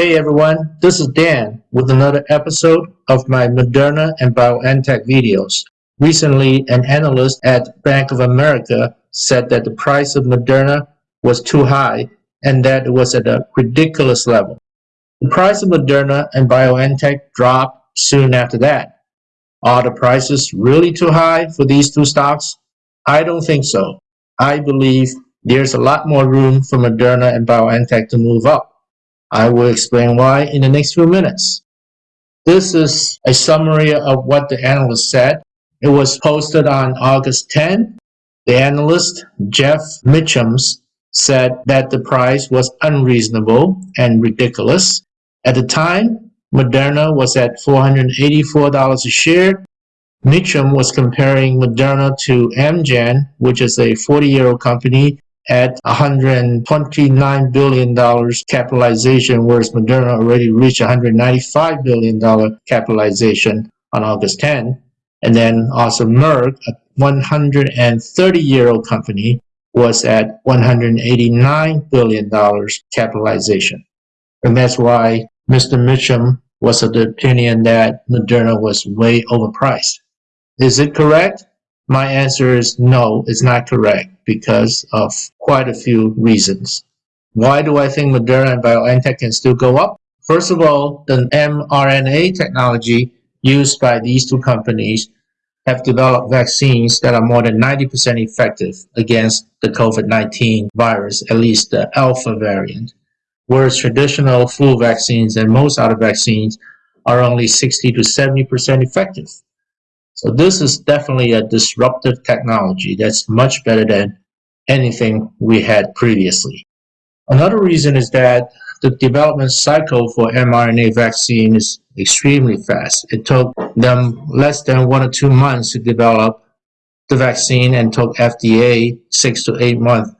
Hey everyone, this is Dan with another episode of my Moderna and BioNTech videos. Recently, an analyst at Bank of America said that the price of Moderna was too high and that it was at a ridiculous level. The price of Moderna and BioNTech dropped soon after that. Are the prices really too high for these two stocks? I don't think so. I believe there's a lot more room for Moderna and BioNTech to move up. I will explain why in the next few minutes. This is a summary of what the analyst said. It was posted on August 10. The analyst, Jeff Mitchums, said that the price was unreasonable and ridiculous. At the time, Moderna was at $484 a share. Mitchum was comparing Moderna to Amgen, which is a 40-year-old company at $129 billion capitalization, whereas Moderna already reached $195 billion capitalization on August 10. And then also Merck, a 130-year-old company, was at $189 billion capitalization. And that's why Mr. Mitchum was of the opinion that Moderna was way overpriced. Is it correct? My answer is no, it's not correct because of quite a few reasons. Why do I think Moderna and BioNTech can still go up? First of all, the mRNA technology used by these two companies have developed vaccines that are more than 90% effective against the COVID-19 virus, at least the alpha variant, whereas traditional flu vaccines and most other vaccines are only 60 to 70% effective. So this is definitely a disruptive technology that's much better than anything we had previously. Another reason is that the development cycle for mRNA vaccine is extremely fast. It took them less than one or two months to develop the vaccine and took FDA six to eight months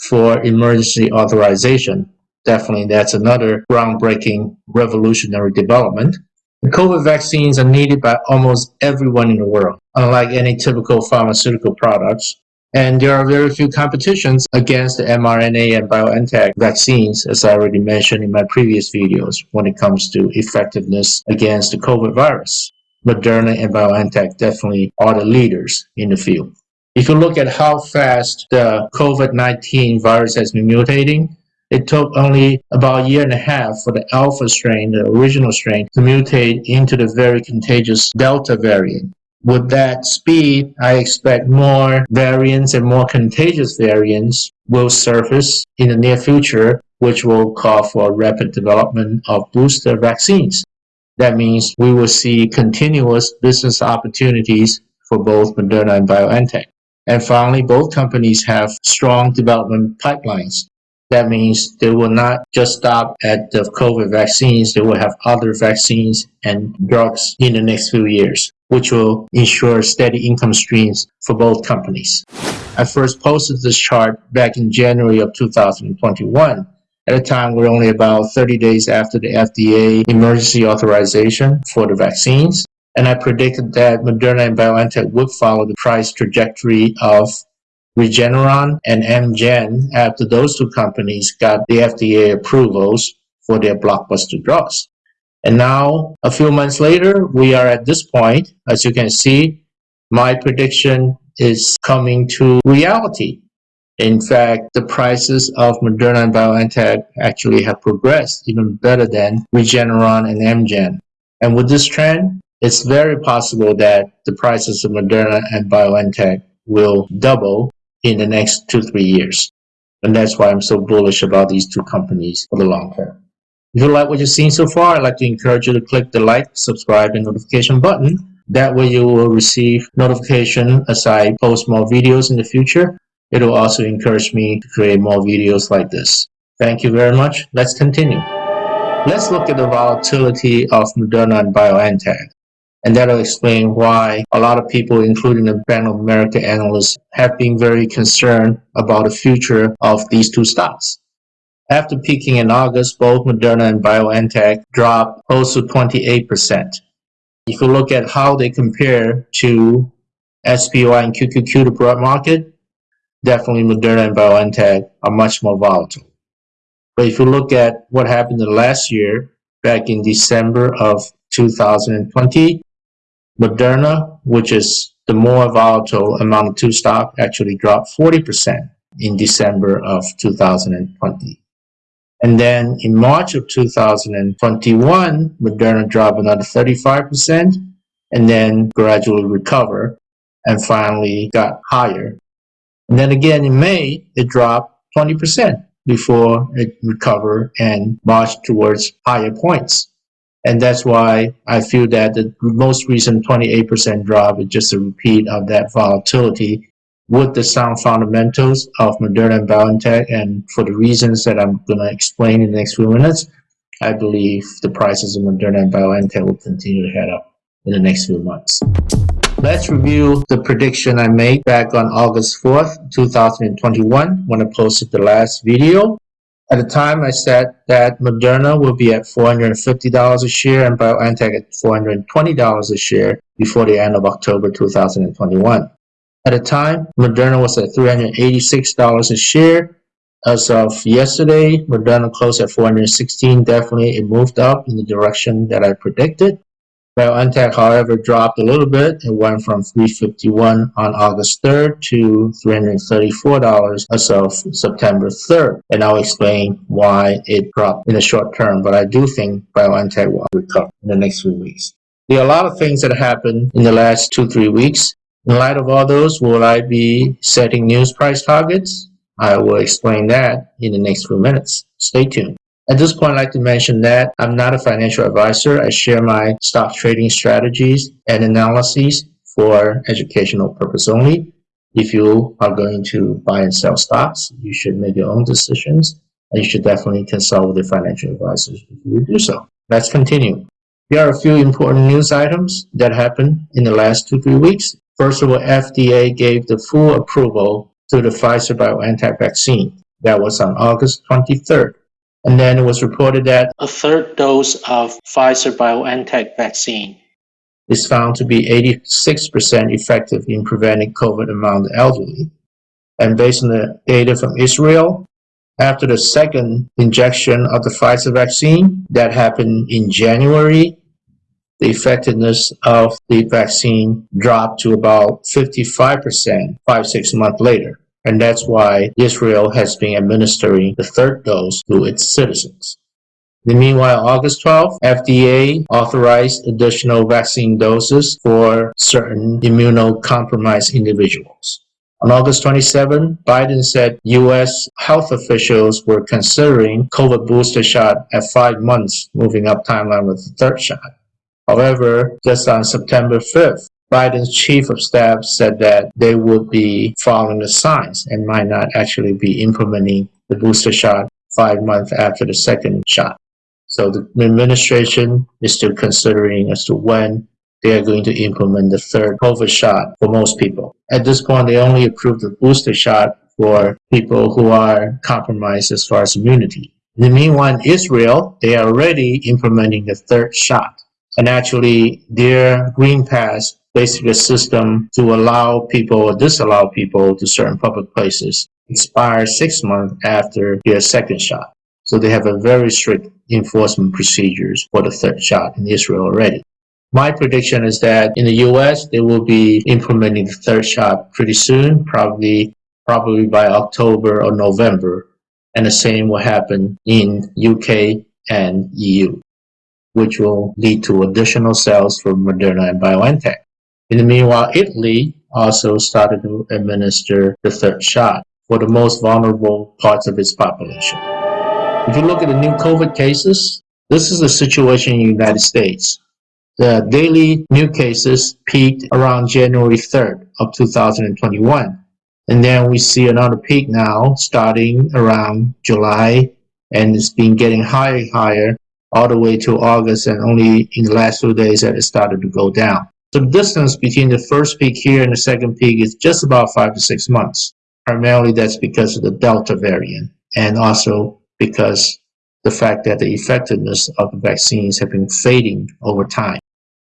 for emergency authorization. Definitely that's another groundbreaking revolutionary development. The COVID vaccines are needed by almost everyone in the world, unlike any typical pharmaceutical products. And there are very few competitions against the mRNA and BioNTech vaccines, as I already mentioned in my previous videos, when it comes to effectiveness against the COVID virus. Moderna and BioNTech definitely are the leaders in the field. If you look at how fast the COVID-19 virus has been mutating, it took only about a year and a half for the alpha strain, the original strain, to mutate into the very contagious Delta variant. With that speed, I expect more variants and more contagious variants will surface in the near future, which will call for rapid development of booster vaccines. That means we will see continuous business opportunities for both Moderna and BioNTech. And finally, both companies have strong development pipelines. That means they will not just stop at the COVID vaccines, they will have other vaccines and drugs in the next few years, which will ensure steady income streams for both companies. I first posted this chart back in January of 2021. At a time, we're only about 30 days after the FDA emergency authorization for the vaccines. And I predicted that Moderna and BioNTech would follow the price trajectory of Regeneron and Amgen after those two companies got the FDA approvals for their blockbuster drugs. And now, a few months later, we are at this point. As you can see, my prediction is coming to reality. In fact, the prices of Moderna and BioNTech actually have progressed even better than Regeneron and Amgen. And with this trend, it's very possible that the prices of Moderna and BioNTech will double in the next two, three years. And that's why I'm so bullish about these two companies for the long term. If you like what you've seen so far, I'd like to encourage you to click the like, subscribe, and notification button. That way you will receive notification as I post more videos in the future. It will also encourage me to create more videos like this. Thank you very much. Let's continue. Let's look at the volatility of Moderna and BioNTech. And that'll explain why a lot of people, including the Bank of America analysts, have been very concerned about the future of these two stocks. After peaking in August, both Moderna and BioNTech dropped close to 28%. If you look at how they compare to SPY and QQQ, the broad market, definitely Moderna and BioNTech are much more volatile. But if you look at what happened last year, back in December of 2020, Moderna, which is the more volatile among the two stocks, actually dropped 40% in December of 2020. And then in March of 2021, Moderna dropped another 35% and then gradually recover and finally got higher. And then again in May, it dropped 20% before it recovered and marched towards higher points. And that's why I feel that the most recent 28% drop is just a repeat of that volatility with the sound fundamentals of Moderna and BioNTech. And for the reasons that I'm going to explain in the next few minutes, I believe the prices of Moderna and BioNTech will continue to head up in the next few months. Let's review the prediction I made back on August 4th, 2021 when I posted the last video. At the time, I said that Moderna will be at $450 a share and BioNTech at $420 a share before the end of October 2021. At the time, Moderna was at $386 a share. As of yesterday, Moderna closed at 416. Definitely, it moved up in the direction that I predicted. BioNTech, however, dropped a little bit. It went from 351 on August 3rd to $334 as of September 3rd. And I'll explain why it dropped in the short term. But I do think BioNTech will recover in the next few weeks. There are a lot of things that happened in the last two, three weeks. In light of all those, will I be setting news price targets? I will explain that in the next few minutes. Stay tuned. At this point, I'd like to mention that I'm not a financial advisor. I share my stock trading strategies and analyses for educational purpose only. If you are going to buy and sell stocks, you should make your own decisions and you should definitely consult with your financial advisors if you do so. Let's continue. Here are a few important news items that happened in the last two, three weeks. First of all, FDA gave the full approval to the Pfizer BioNTech vaccine. That was on August 23rd. And then it was reported that a third dose of Pfizer BioNTech vaccine is found to be 86% effective in preventing COVID among the elderly. And based on the data from Israel, after the second injection of the Pfizer vaccine that happened in January, the effectiveness of the vaccine dropped to about 55% five, six months later. And that's why Israel has been administering the third dose to its citizens. The meanwhile, August 12th, FDA authorized additional vaccine doses for certain immunocompromised individuals. On August 27, Biden said U.S. health officials were considering COVID booster shot at five months, moving up timeline with the third shot. However, just on September 5th, Biden's chief of staff said that they would be following the science and might not actually be implementing the booster shot five months after the second shot. So the administration is still considering as to when they are going to implement the third COVID shot for most people. At this point, they only approved the booster shot for people who are compromised as far as immunity. In the meanwhile, Israel, they are already implementing the third shot. And actually, their Green Pass, basically a system to allow people or disallow people to certain public places, expires six months after their second shot. So they have a very strict enforcement procedures for the third shot in Israel already. My prediction is that in the US, they will be implementing the third shot pretty soon, probably probably by October or November. And the same will happen in UK and EU which will lead to additional sales for Moderna and BioNTech. In the meanwhile, Italy also started to administer the third shot for the most vulnerable parts of its population. If you look at the new COVID cases, this is the situation in the United States. The daily new cases peaked around January 3rd of 2021. And then we see another peak now starting around July and it's been getting higher and higher all the way to August and only in the last few days that it started to go down. So the distance between the first peak here and the second peak is just about five to six months. Primarily that's because of the Delta variant and also because the fact that the effectiveness of the vaccines have been fading over time.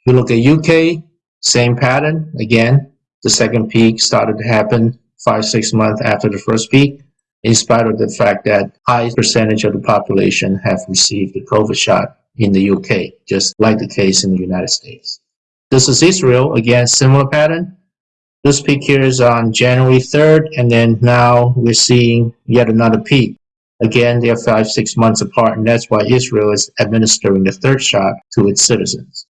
If you look at UK, same pattern. Again, the second peak started to happen five, six months after the first peak. in spite of the fact that high percentage of the population have received the COVID shot in the UK, just like the case in the United States. This is Israel, again, similar pattern. This peak here is on January 3rd, and then now we're seeing yet another peak. Again, they are five, six months apart, and that's why Israel is administering the third shot to its citizens.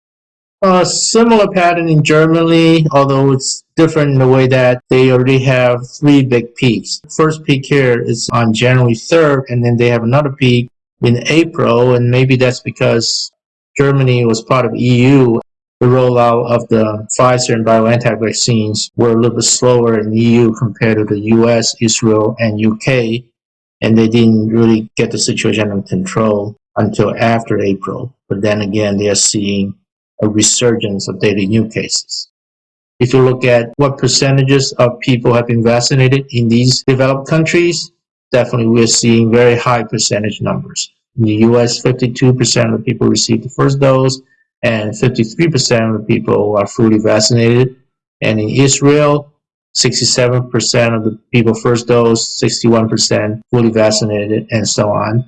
A similar pattern in Germany, although it's different in the way that they already have three big peaks. First peak here is on January 3rd, and then they have another peak in April, and maybe that's because Germany was part of EU. The rollout of the Pfizer and BioNTech vaccines were a little bit slower in the EU compared to the US, Israel, and UK, and they didn't really get the situation under control until after April. But then again, they are seeing a resurgence of daily new cases. If you look at what percentages of people have been vaccinated in these developed countries, definitely we're seeing very high percentage numbers. In the US, 52% of the people received the first dose, and 53% of the people are fully vaccinated. And in Israel, 67% of the people first dose, 61% fully vaccinated, and so on.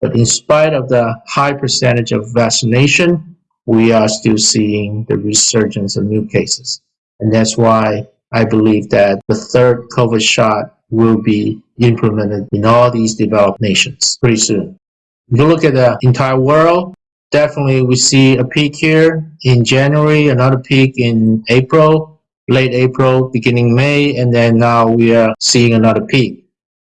But in spite of the high percentage of vaccination, we are still seeing the resurgence of new cases. And that's why I believe that the third COVID shot will be implemented in all these developed nations pretty soon. If you look at the entire world, definitely we see a peak here in January, another peak in April, late April, beginning May, and then now we are seeing another peak.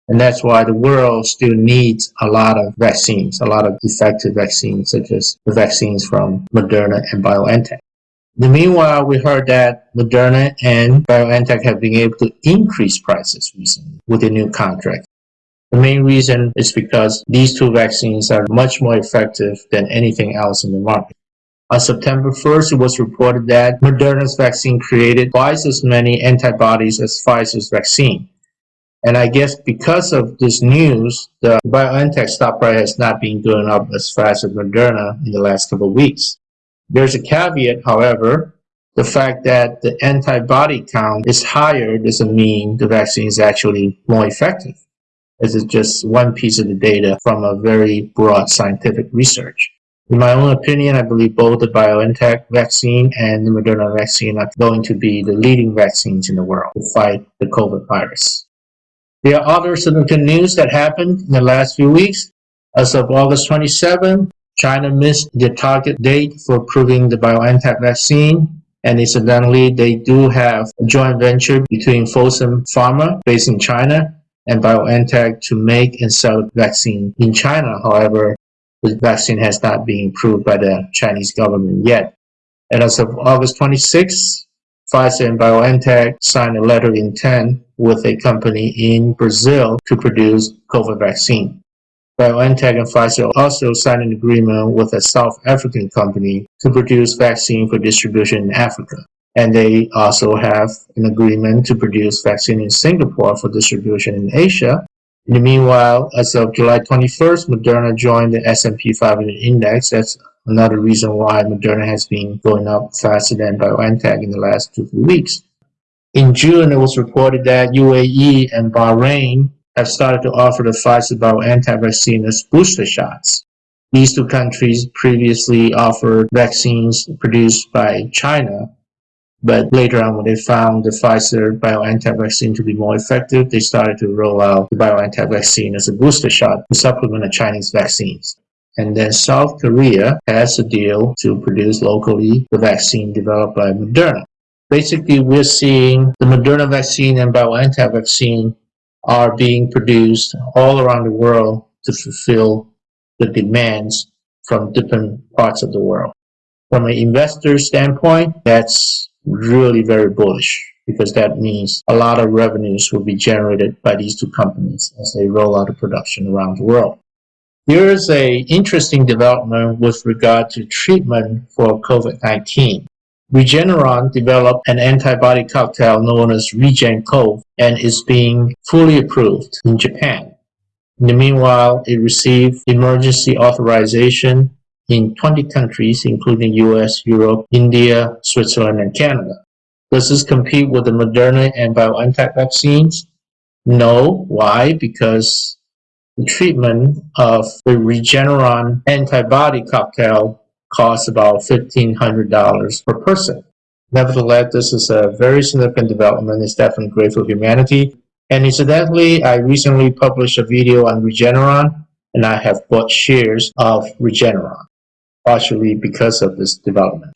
And that's why the world still needs a lot of vaccines, a lot of effective vaccines, such as the vaccines from Moderna and BioNTech. In the meanwhile, we heard that Moderna and BioNTech have been able to increase prices recently with a new contract. The main reason is because these two vaccines are much more effective than anything else in the market. On September 1st, it was reported that Moderna's vaccine created twice as many antibodies as Pfizer's vaccine. And I guess because of this news, the BioNTech stock price has not been going up as fast as Moderna in the last couple of weeks. There's a caveat, however, the fact that the antibody count is higher doesn't mean the vaccine is actually more effective. This is just one piece of the data from a very broad scientific research. In my own opinion, I believe both the BioNTech vaccine and the Moderna vaccine are going to be the leading vaccines in the world to fight the COVID virus. There are other significant news that happened in the last few weeks. As of August 27, China missed the target date for approving the BioNTech vaccine. And incidentally, they do have a joint venture between Fosun Pharma, based in China, and BioNTech to make and sell vaccine in China. However, the vaccine has not been approved by the Chinese government yet. And as of August 26, Pfizer and BioNTech signed a letter of intent with a company in Brazil to produce COVID vaccine. BioNTech and Pfizer also signed an agreement with a South African company to produce vaccine for distribution in Africa. And they also have an agreement to produce vaccine in Singapore for distribution in Asia. In the meanwhile, as of July 21st, Moderna joined the S&P 500 index. That's another reason why Moderna has been going up faster than BioNTech in the last two weeks. In June, it was reported that UAE and Bahrain have started to offer the Pfizer BioNTech vaccine as booster shots. These two countries previously offered vaccines produced by China, but later on when they found the Pfizer BioNTech vaccine to be more effective, they started to roll out the BioNTech vaccine as a booster shot to supplement the Chinese vaccines. And then South Korea has a deal to produce locally the vaccine developed by Moderna. Basically, we're seeing the Moderna vaccine and BioNTech vaccine are being produced all around the world to fulfill the demands from different parts of the world. From an investor standpoint, that's really very bullish because that means a lot of revenues will be generated by these two companies as they roll out the production around the world. There is a interesting development with regard to treatment for COVID-19. Regeneron developed an antibody cocktail known as REGEN-COV and is being fully approved in Japan. In the meanwhile, it received emergency authorization in 20 countries, including US, Europe, India, Switzerland, and Canada. Does this compete with the Moderna and BioNTech vaccines? No. Why? Because the treatment of the Regeneron antibody cocktail costs about $1,500 per person. Nevertheless, this is a very significant development. It's definitely great for humanity. And incidentally, I recently published a video on Regeneron, and I have bought shares of Regeneron, partially because of this development.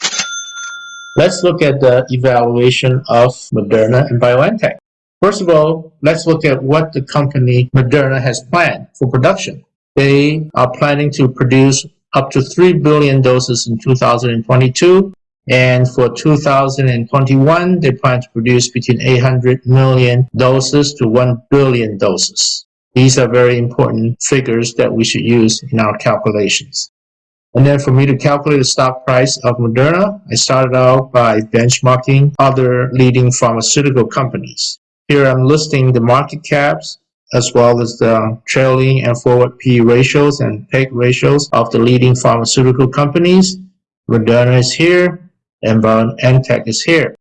Let's look at the evaluation of Moderna and BioNTech. First of all, let's look at what the company Moderna has planned for production. They are planning to produce up to 3 billion doses in 2022 and for 2021, they plan to produce between 800 million doses to 1 billion doses. These are very important figures that we should use in our calculations. And then for me to calculate the stock price of Moderna, I started out by benchmarking other leading pharmaceutical companies. Here I'm listing the market caps as well as the trailing and forward P ratios and PEG ratios of the leading pharmaceutical companies. Moderna is here, and BioNTech is here.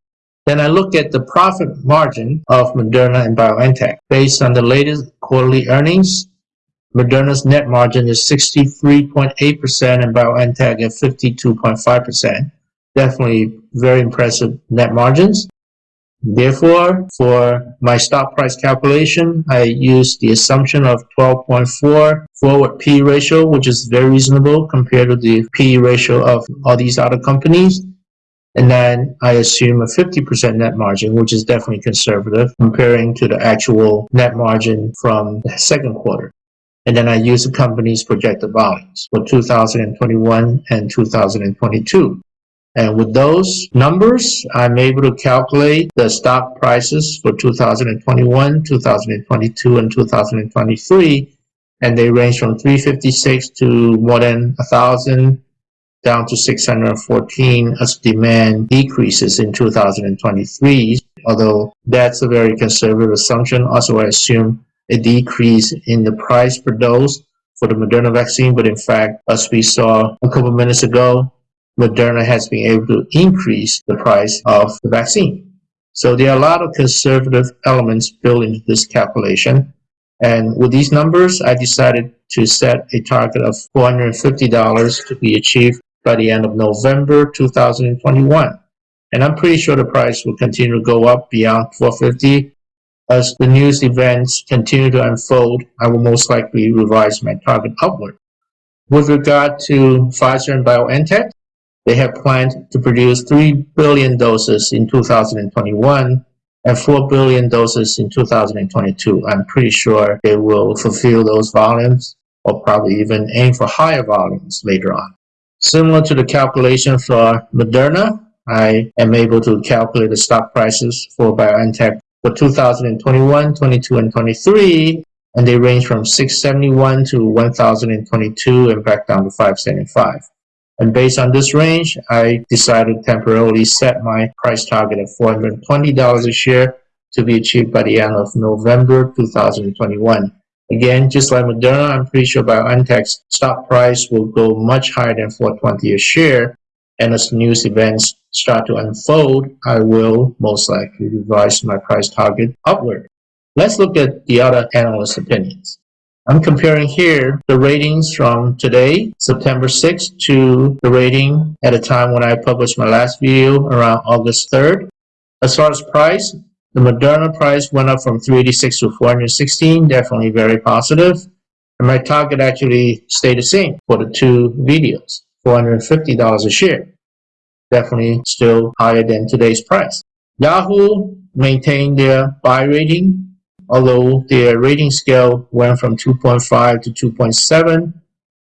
Then I look at the profit margin of Moderna and BioNTech. Based on the latest quarterly earnings, Moderna's net margin is 63.8% and BioNTech at 52.5%. Definitely very impressive net margins. Therefore, for my stock price calculation, I use the assumption of 12.4 forward P ratio, which is very reasonable compared to the P ratio of all these other companies. And then I assume a 50% net margin, which is definitely conservative comparing to the actual net margin from the second quarter. And then I use the company's projected volumes for 2021 and 2022. And with those numbers, I'm able to calculate the stock prices for 2021, 2022, and 2023. And they range from 356 to more than 1,000 down to 614 as demand decreases in 2023. Although that's a very conservative assumption. Also, I assume a decrease in the price per dose for the Moderna vaccine. But in fact, as we saw a couple minutes ago, Moderna has been able to increase the price of the vaccine. So there are a lot of conservative elements built into this calculation. And with these numbers, I decided to set a target of $450 to be achieved by the end of November 2021. And I'm pretty sure the price will continue to go up beyond 450 as the news events continue to unfold, I will most likely revise my target upward. With regard to Pfizer and BioNTech, they have planned to produce 3 billion doses in 2021 and 4 billion doses in 2022. I'm pretty sure they will fulfill those volumes or probably even aim for higher volumes later on. Similar to the calculation for Moderna, I am able to calculate the stock prices for BioNTech for 2021, 22, and 23, and they range from 671 to 1022 and back down to 575. And based on this range, I decided to temporarily set my price target at $420 a share to be achieved by the end of November 2021. Again, just like Moderna, I'm pretty sure BioNTech's stock price will go much higher than 420 a share. And as news events start to unfold, I will most likely revise my price target upward. Let's look at the other analyst opinions. I'm comparing here the ratings from today, September 6th, to the rating at a time when I published my last video around August 3rd. As far as price, the Moderna price went up from 386 to 416, definitely very positive. And my target actually stayed the same for the two videos, $450 a share. Definitely still higher than today's price. Yahoo maintained their buy rating, although their rating scale went from 2.5 to 2.7.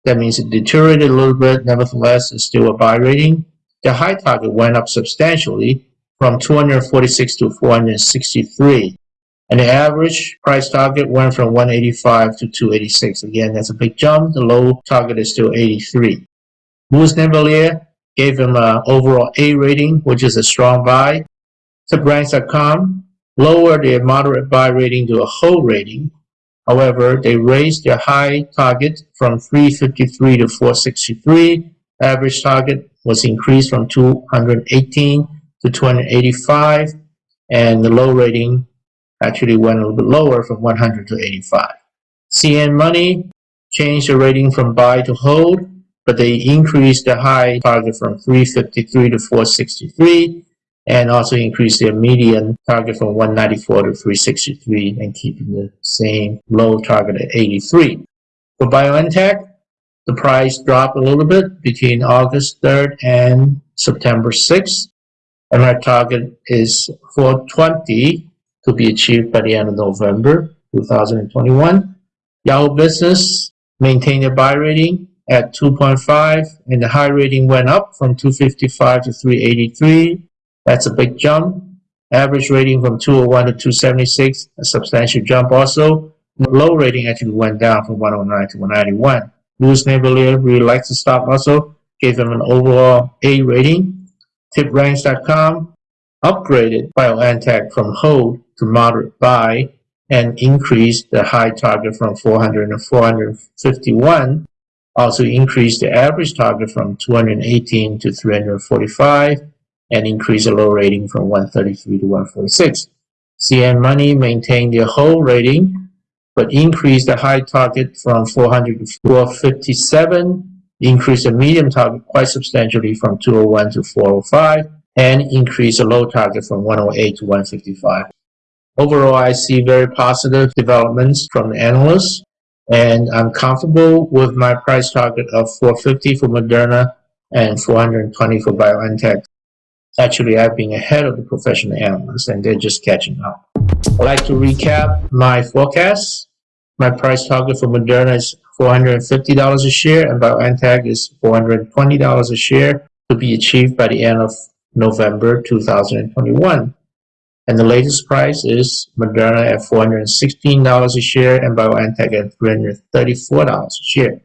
That means it deteriorated a little bit. Nevertheless, it's still a buy rating. The high target went up substantially from 246 to 463. And the average price target went from 185 to 286. Again, that's a big jump. The low target is still 83. Louis Navellier gave him an overall A rating, which is a strong buy. TipRanks.com lowered their moderate buy rating to a hold rating. However, they raised their high target from 353 to 463. Average target was increased from 218 to 285 and the low rating actually went a little bit lower from 100 to 85. CNN Money changed the rating from buy to hold, but they increased the high target from 353 to 463 and also increased their median target from 194 to 363 and keeping the same low target at 83. For BioNTech, the price dropped a little bit between August 3rd and September 6th, and our target is 420 to be achieved by the end of November 2021. Yahoo Business maintained a buy rating at 2.5 and the high rating went up from 255 to 383 that's a big jump. Average rating from 201 to 276, a substantial jump also. Low rating actually went down from 109 to 191. Louis really likes the stock also, gave them an overall A rating. TipRanks.com upgraded BioNTech from hold to moderate buy and increased the high target from 400 to 451. Also increased the average target from 218 to 345 and increase the low rating from 133 to 146. CNN Money maintained their whole rating, but increased the high target from 400 to 457, increased the medium target quite substantially from 201 to 405, and increased the low target from 108 to 155. Overall, I see very positive developments from the analysts, and I'm comfortable with my price target of 450 for Moderna and 420 for BioNTech. Actually, I've been ahead of the professional analysts and they're just catching up. I'd like to recap my forecast. My price target for Moderna is $450 a share and BioNTech is $420 a share to be achieved by the end of November 2021. And the latest price is Moderna at $416 a share and BioNTech at $334 a share.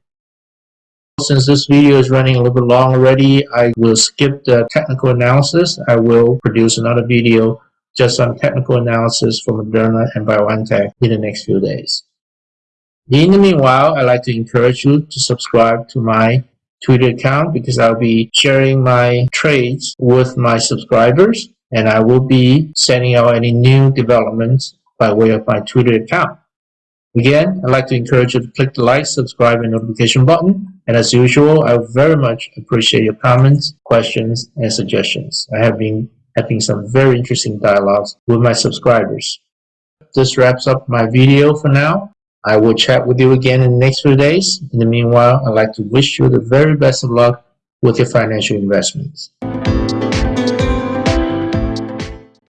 Since this video is running a little bit long already, I will skip the technical analysis. I will produce another video just on technical analysis for Moderna and BioNTech in the next few days. In the meanwhile, I'd like to encourage you to subscribe to my Twitter account because I'll be sharing my trades with my subscribers and I will be sending out any new developments by way of my Twitter account. Again, I'd like to encourage you to click the like, subscribe, and notification button. And as usual, I very much appreciate your comments, questions, and suggestions. I have been having some very interesting dialogues with my subscribers. This wraps up my video for now. I will chat with you again in the next few days. In the meanwhile, I'd like to wish you the very best of luck with your financial investments.